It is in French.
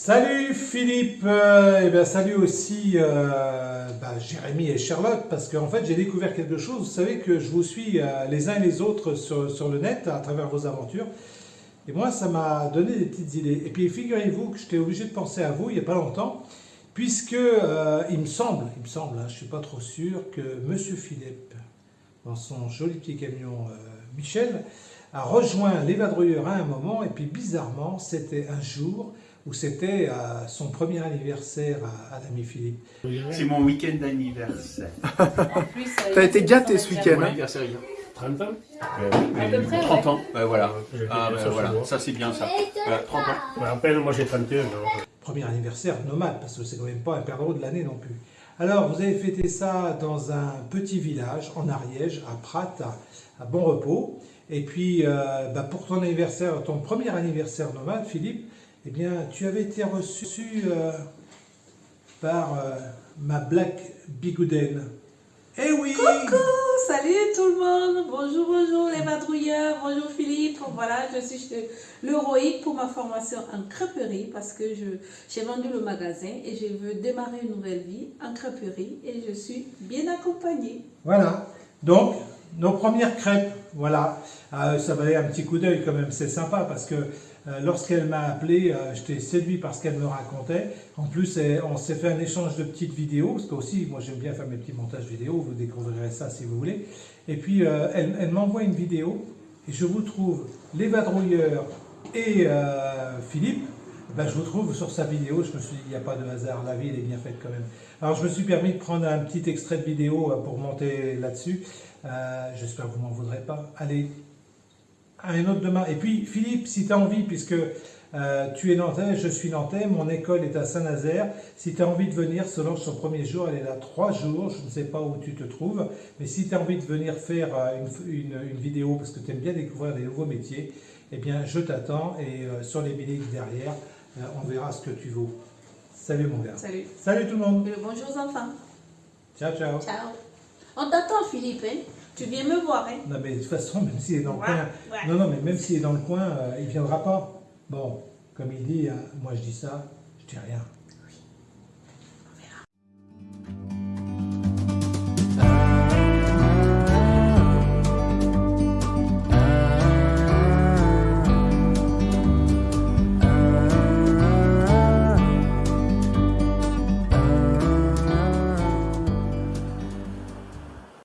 Salut Philippe, euh, et bien salut aussi euh, bah, Jérémy et Charlotte, parce qu'en fait j'ai découvert quelque chose, vous savez que je vous suis euh, les uns et les autres sur, sur, le net à travers vos aventures, et moi ça m'a donné des petites idées. Et puis figurez-vous que j'étais obligé de penser à vous il n'y a pas longtemps, puisque il me semble, il me semble, hein, je ne suis pas trop sûr, que Monsieur Philippe, dans son joli petit camion Michel, a rejoint l'évadrouilleur à un moment, et puis bizarrement c'était un jour où c'était euh, son premier anniversaire à, l'ami Philippe. C'est mon week-end d'anniversaire. T'as été gâté ce week-end. Hein 30 ans euh, euh, 30 ans, voilà. Ah, ben, voilà. Ça c'est bien ça. 30 ans. Je me rappelle, moi j'ai 31 ans. Premier anniversaire nomade, parce que c'est quand même pas un perdreau de l'année non plus. Alors, vous avez fêté ça dans un petit village en Ariège, à Prat, à, Bon Repos. Et puis, bah, pour ton anniversaire, ton premier anniversaire nomade, Philippe, eh bien, tu avais été reçu euh, par euh, ma Black Bigouden. Eh oui Coucou Salut tout le monde Bonjour, bonjour les madrouilleurs, bonjour Philippe. Voilà, je suis l'héroïque pour ma formation en crêperie parce que j'ai vendu le magasin et je veux démarrer une nouvelle vie en crêperie et je suis bien accompagnée. Voilà, donc nos premières crêpes, voilà. Euh, ça valait un petit coup d'œil quand même, c'est sympa parce que euh, lorsqu'elle m'a appelé, euh, j'étais séduit par ce qu'elle me racontait. En plus, on s'est fait un échange de petites vidéos, parce que aussi, moi j'aime bien faire mes petits montages vidéo, vous découvrirez ça si vous voulez. Et puis, elle, m'envoie une vidéo, et je vous trouve les vadrouilleurs et Philippe, ben, je vous trouve sur sa vidéo, je me suis dit, il n'y a pas de hasard, la vie elle est bien faite quand même. Alors je me suis permis de prendre un petit extrait de vidéo pour monter là-dessus. J'espère que vous m'en voudrez pas. Allez, un autre demain. Et puis, Philippe, si tu as envie, puisque euh, tu es nantais, je suis nantais, mon école est à Saint-Nazaire. Si tu as envie de venir, selon son premier jour, elle est là trois jours, je ne sais pas où tu te trouves, mais si tu as envie de venir faire euh, une, vidéo, parce que tu aimes bien découvrir des nouveaux métiers, eh bien, je t'attends, et euh, sur les billets derrière, on verra ce que tu vaux. Salut mon gars. Salut. Salut tout le monde. bonjour enfants. Ciao, ciao. Ciao. On t'attend Philippe, hein tu viens me voir, hein Non, mais de toute façon, même s'il est dans le coin... Non, non, mais même s'il est dans le coin, euh, il ne viendra pas. Bon, comme il dit, moi je dis ça, je dis rien.